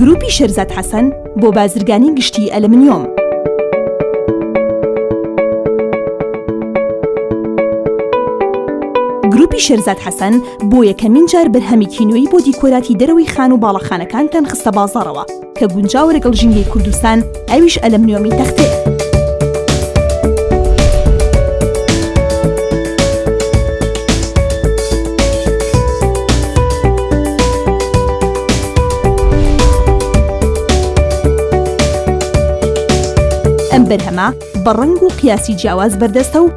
گروپی شێرزاد حەسەن بۆ بازرگانی گشتی ئەلمنیۆم. گروپی شێرزاد حەسەن بۆ یەکەمین جار بەرهەمی کینوی بۆ دیکۆراتی دەرەوەی خان و باڵەخانەکانتان خستە بازارەوە کە گونجاوە لەگەڵ ژینگەی کوردستان ئەویش ئەلەمنیۆمی تەختەیە. ئەم بەرهەمە بە ڕەنگ و قیاسی جیاواز بەردەستە و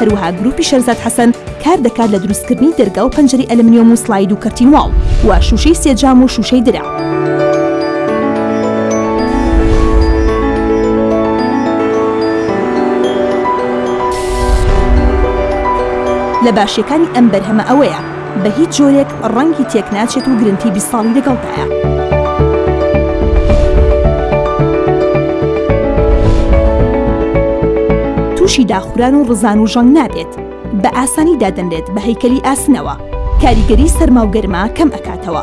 هەروەها گروپی شەرزاد حەسەن کار دەکات لە دروستکردنی دەرگا و پەنجەرەی ئەلمنیۆم و سڵاید و کەرتین واڵ و شووشەی سێ جام و شووشەی درەع. لە باشیەکانی ئەم بەرهەمە ئەوەیە، بە هیچ جۆرێک ڕەنگی تێک ناچێت و گرنتی بیست ساڵی لەگەڵدایە. تووشی داخوران و ڕزان و ژەنگ نابێت. بە ئاسانی دادەنرێت بە هەیکەلی ئاسنەوە. کاریگەری سەرما و گەرما کەم ئەکاتەوە.